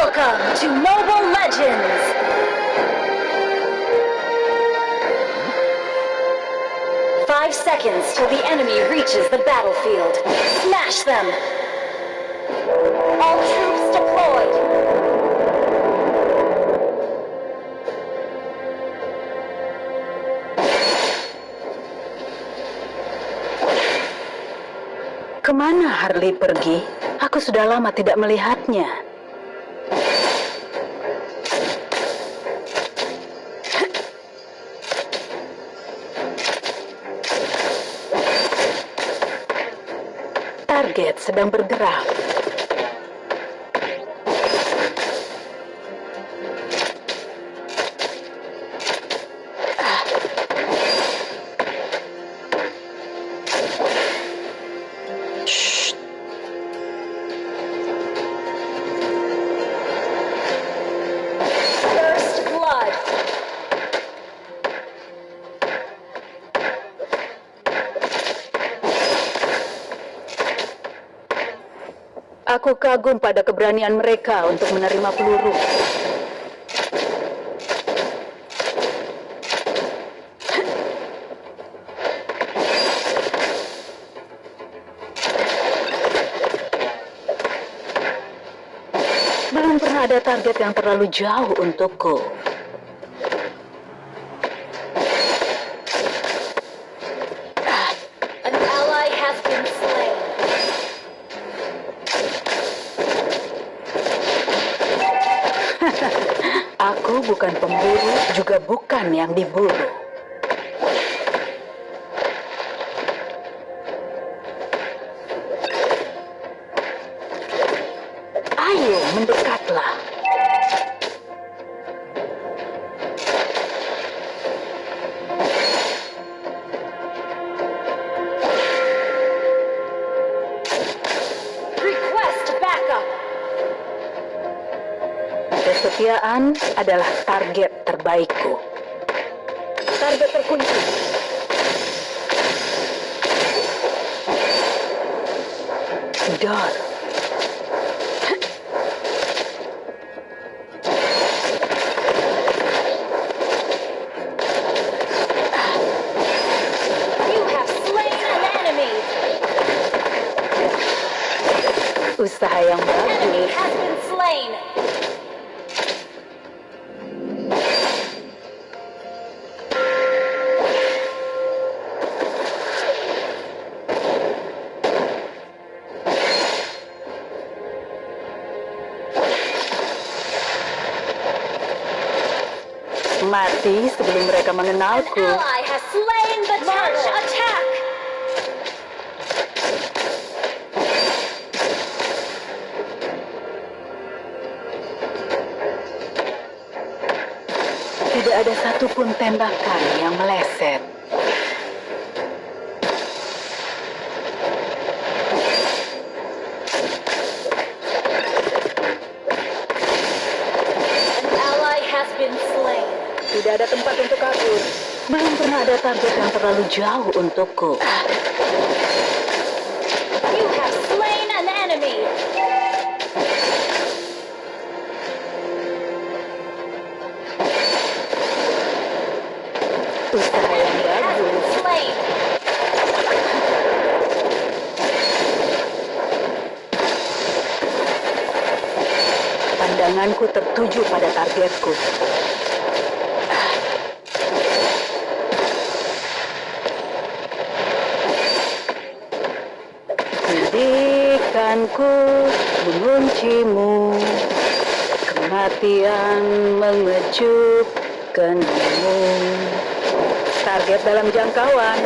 Welcome to Mobile Legends! Five seconds till the enemy reaches the battlefield. Smash them! All troops deployed! Ke mana Harley pergi? Aku sudah lama tidak melihatnya. Sedang bergerak. Aku kagum pada keberanian mereka untuk menerima peluru. Belum pernah ada target yang terlalu jauh untukku. An ally has been slain. Aku bukan pemburu, juga yang diburu. Ayo, mendekatlah. Request backup! Kesetiaan adalah target terbaikku. Target terkunci. Dor. Mati sebelum mereka mengenalku. March attack! Tidak ada satupun tembakan yang meleset. An ally has been slain. Tidak ada tempat untuk kabur. Belum pernah ada target yang terlalu jauh untukku. You have slain an enemy! Usaha yang bagus. Pandanganku tertuju pada targetku. Didikanku menguncimu Kematian mengejutkanmu Target dalam jangkauan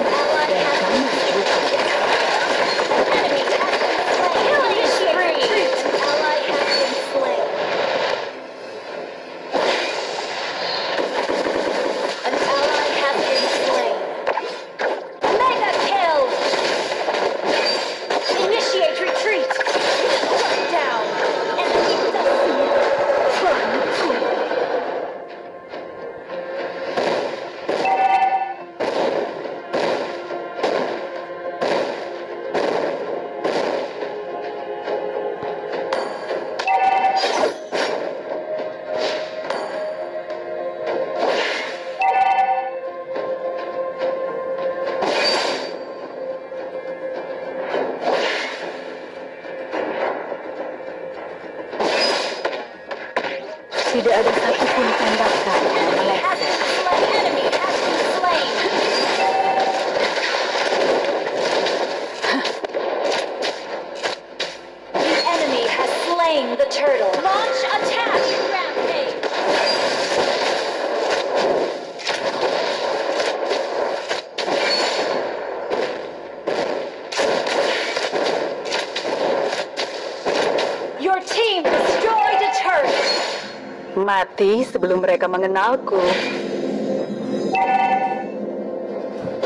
sebelum mereka mengenalku.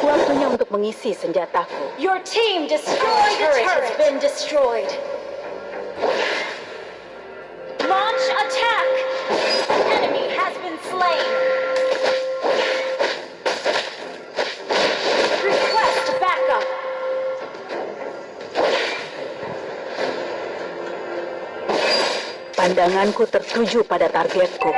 Waktunya untuk mengisi senjataku. Your team destroyed a turret. has been destroyed. Launch attack. Enemy has been slain. Request backup. Pandanganku tertuju pada targetku.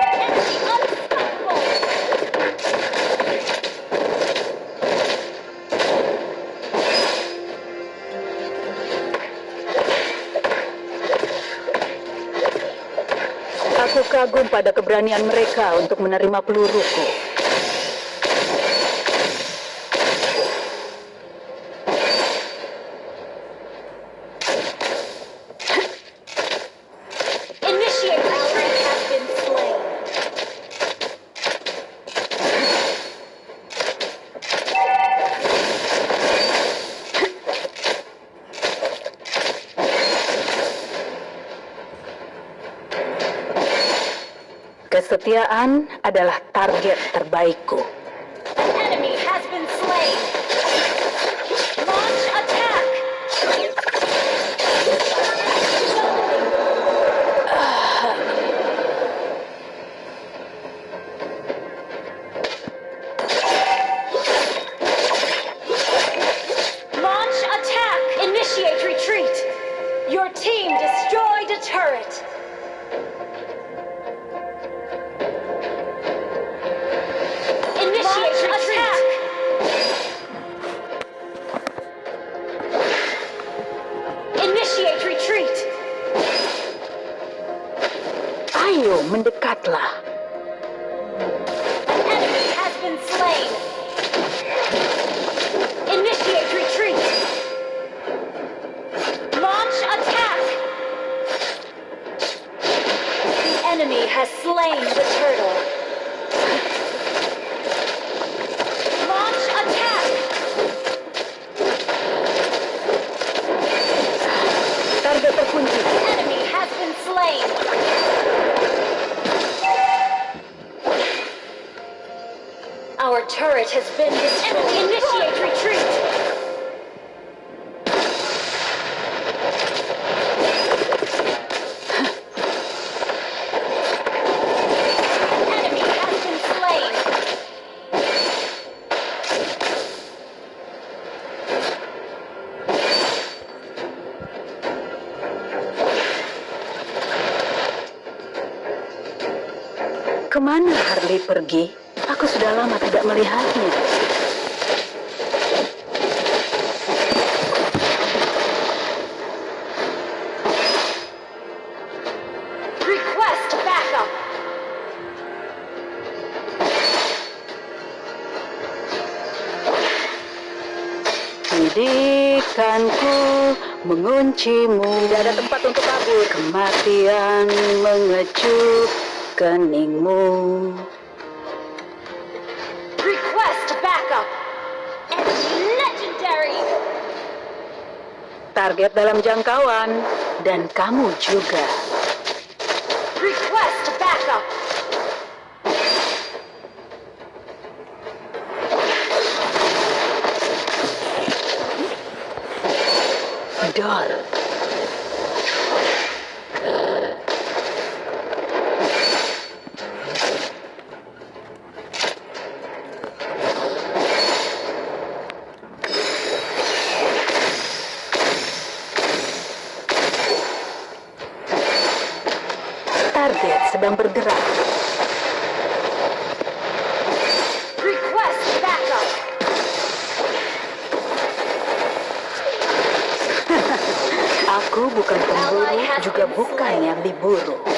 Aku kagum pada keberanian mereka untuk menerima peluruku. Initiate retreat has been slain. Kesetiaan adalah target terbaikku. Turret has been destroyed. Initiate retreat. Enemy has been slain. Kemana Harley pergi? Sudah lama tidak melihatnya. Request backup. Didikanku menguncimu Tidak ada tempat untuk kabur Kematian mengecup keningmu Target dalam jangkauan. Dan kamu juga. Request backup. Dol Target sedang bergerak. Request backup. Aku bukan pemburu Juga bukan yang diburu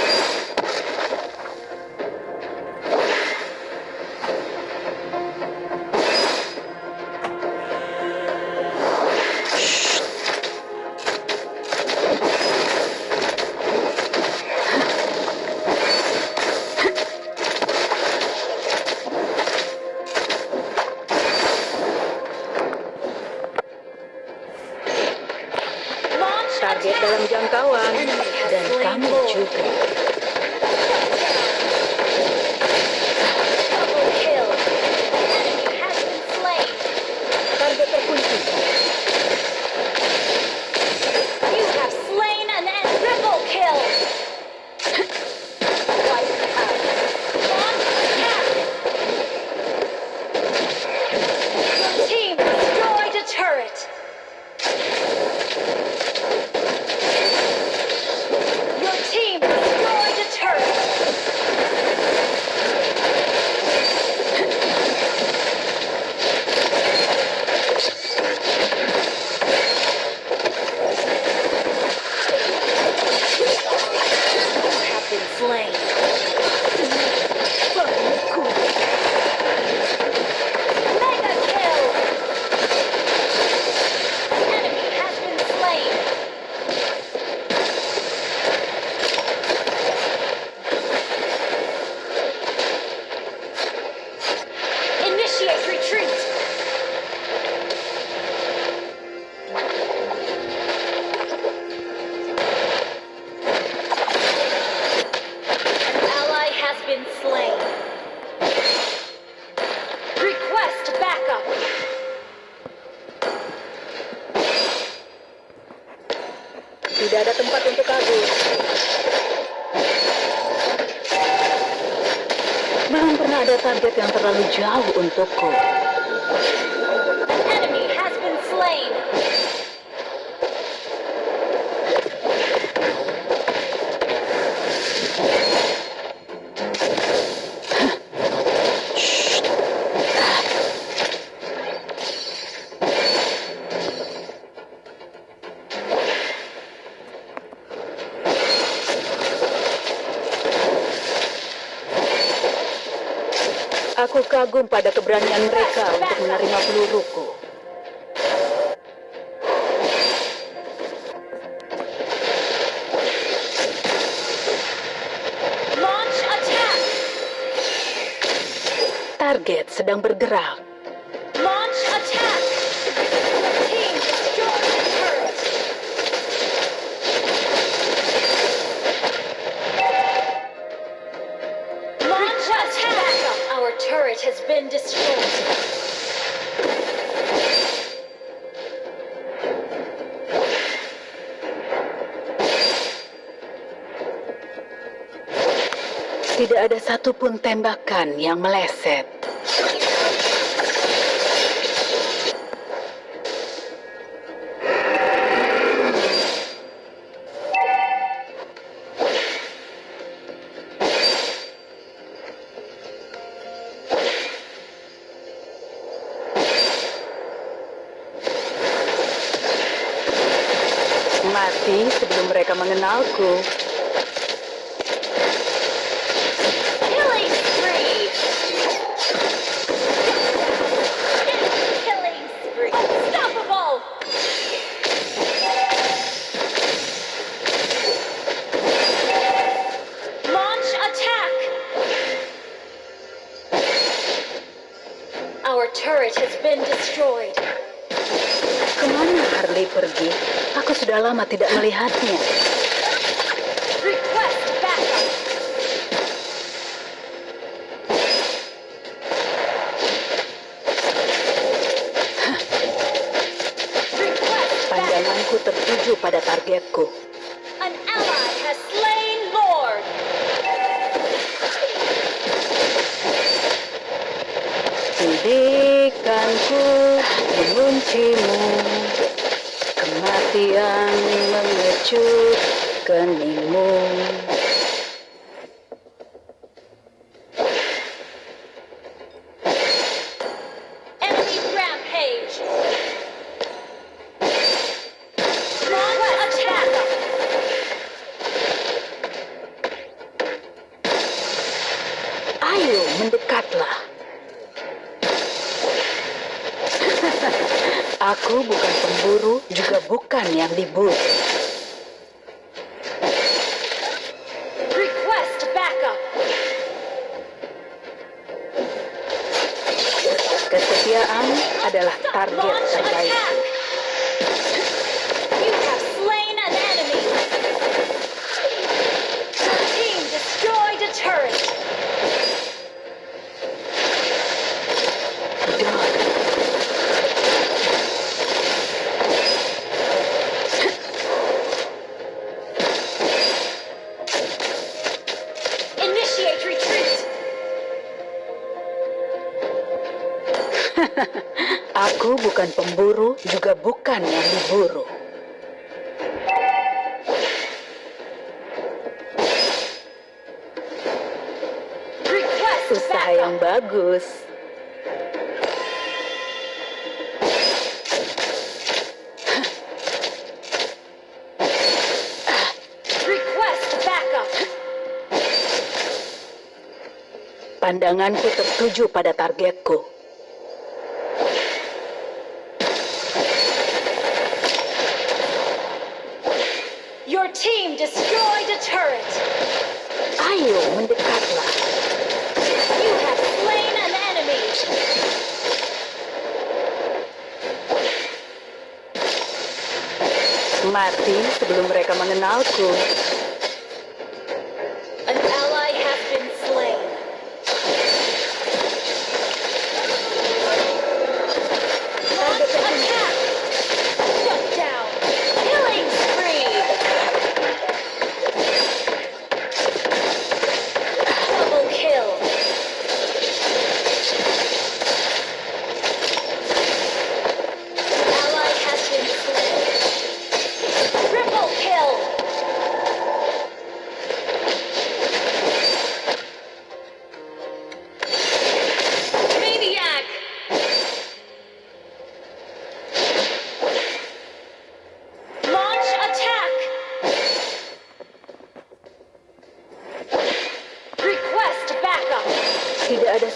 Aku kagum pada keberanian mereka untuk menerima peluruku. Target sedang bergerak. Been destroyed. Tidak ada satupun tembakan yang meleset. Mati sebelum mereka mengenalku. Lama tidak melihatnya. Pandanganku tertuju pada targetku. An ally has slain Lord. Didikanku menguncimu Kematian mengecut keningmu Enemy Pandanganku tertuju pada targetku Your team destroyed a turret. Ayo mendekatlah You have slain an enemy. Mati sebelum mereka mengenalku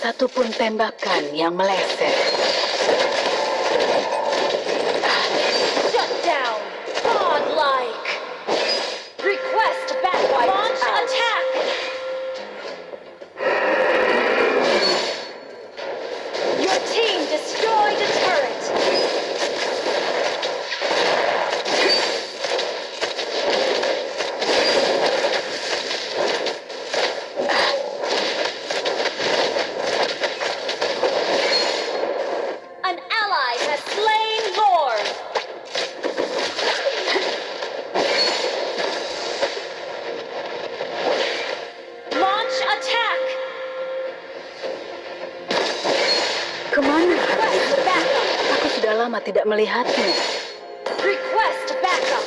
satupun tembakan yang meleset. Lama tidak melihatnya. Request backup.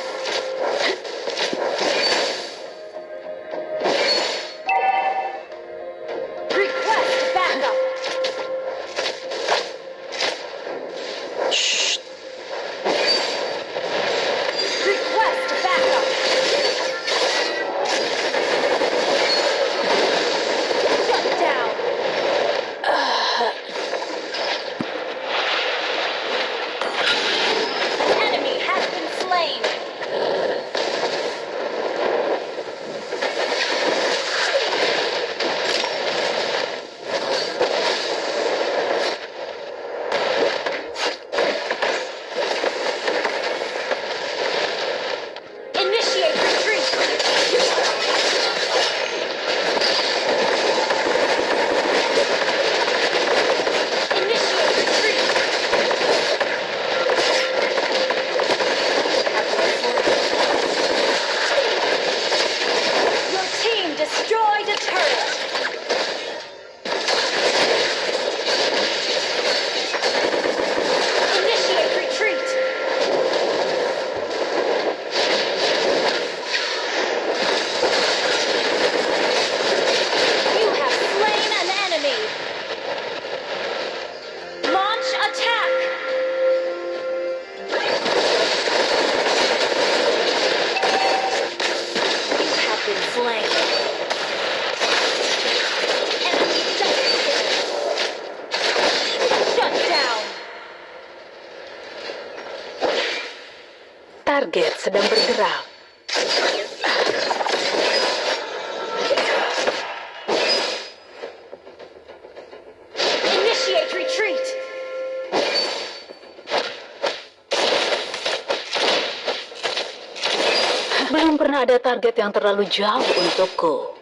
Pernah ada target yang terlalu jauh untukku.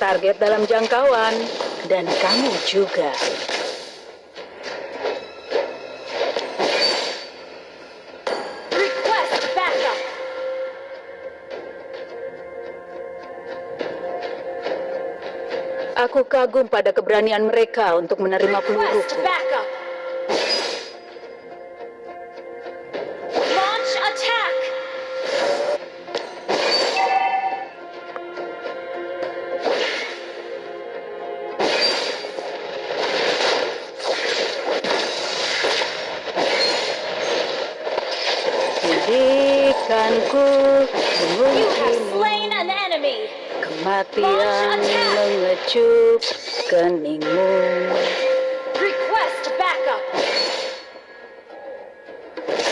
Target dalam jangkauan, dan kamu juga. Aku kagum pada keberanian mereka untuk menerima peluruku. Kematian mengecup keningmu Request backup.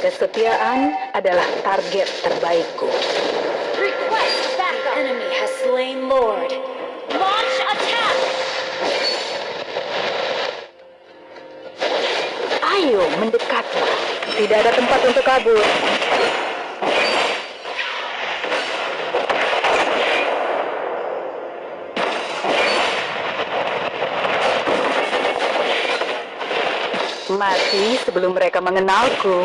Kesetiaan adalah target terbaikku Request backup. Enemy has slain Lord. Launch attack. Ayo mendekatlah Tidak ada tempat untuk kabur Mati sebelum mereka mengenalku.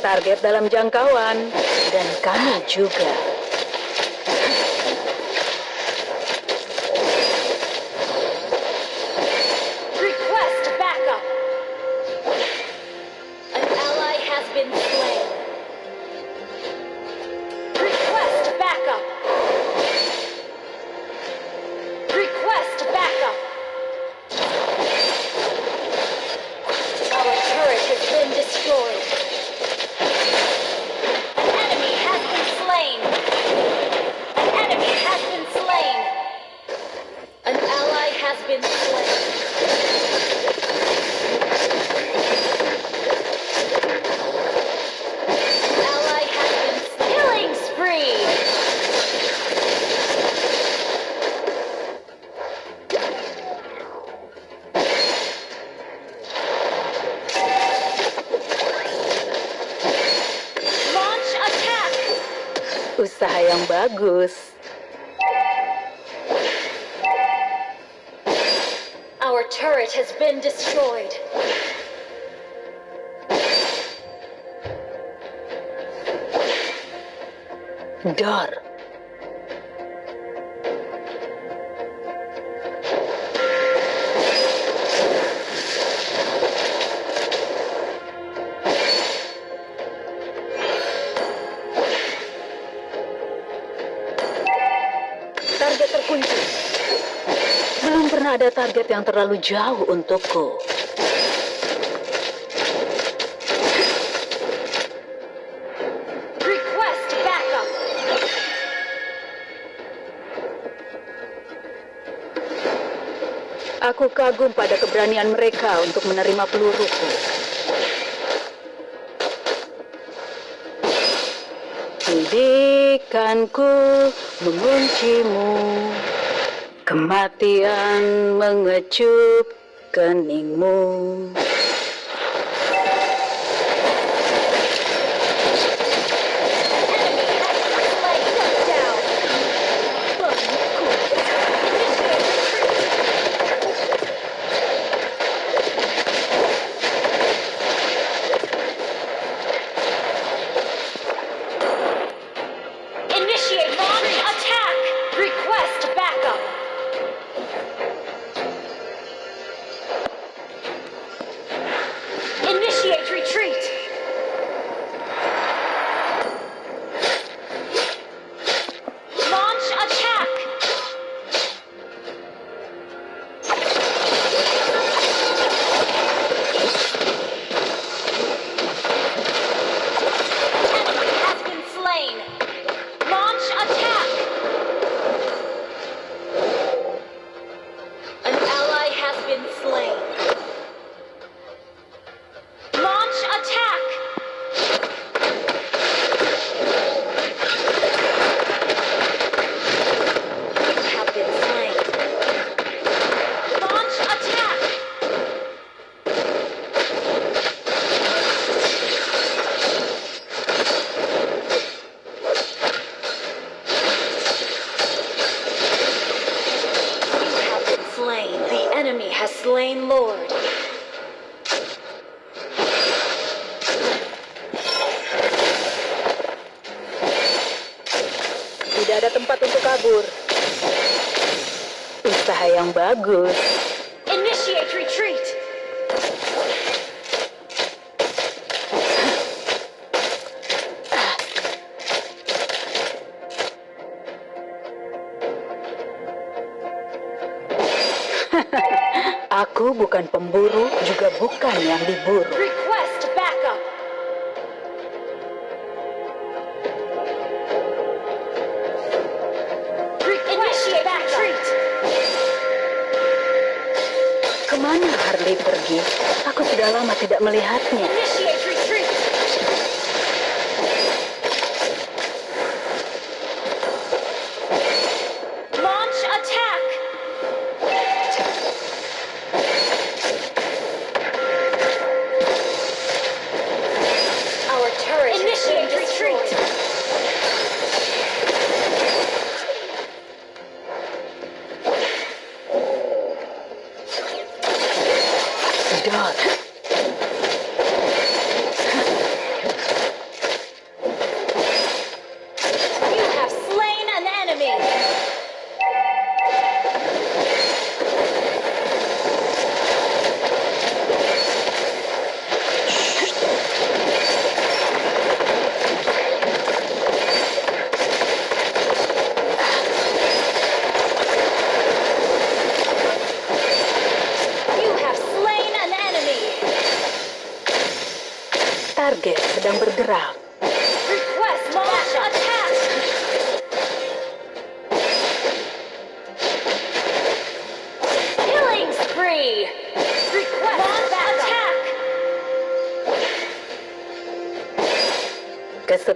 Target dalam jangkauan. Dan kamu juga usaha yang bagus. Our turret has been destroyed. Dar. Ada target yang terlalu jauh untukku. Aku kagum pada keberanian mereka untuk menerima peluruku. Didikanku menguncimu. Kematian mengecup keningmu. usaha yang bagus. Initiate retreat. Aku bukan pemburu, juga bukan yang diburu. tidak melihatnya.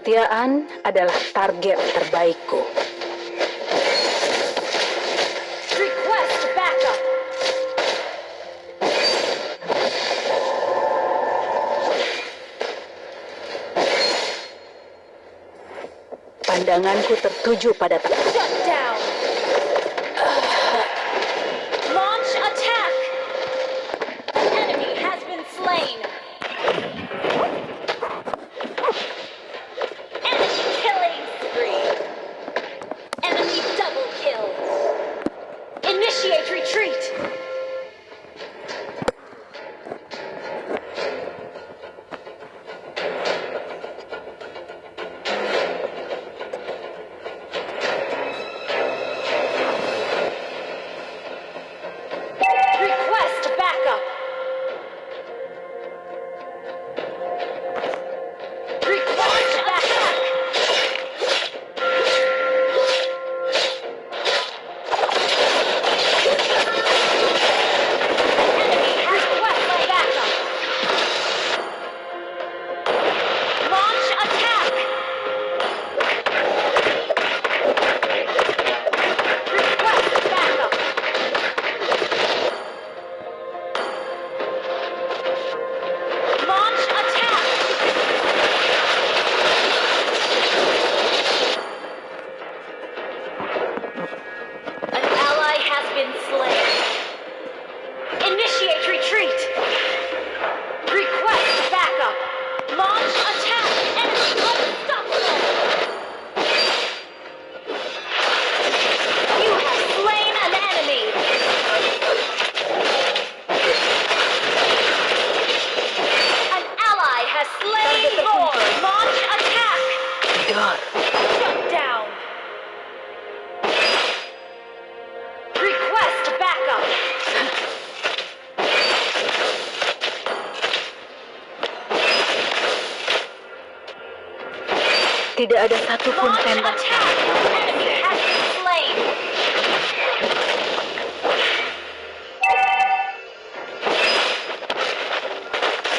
Kesetiaan adalah target terbaikku. Pandanganku tertuju pada tempat. Shut down! Request backup! Tidak ada satupun tembak.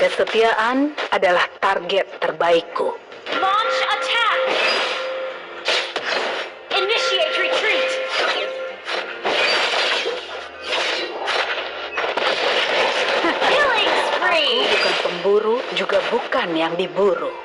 Kesetiaan adalah target terbaikku. juga bukan yang diburu.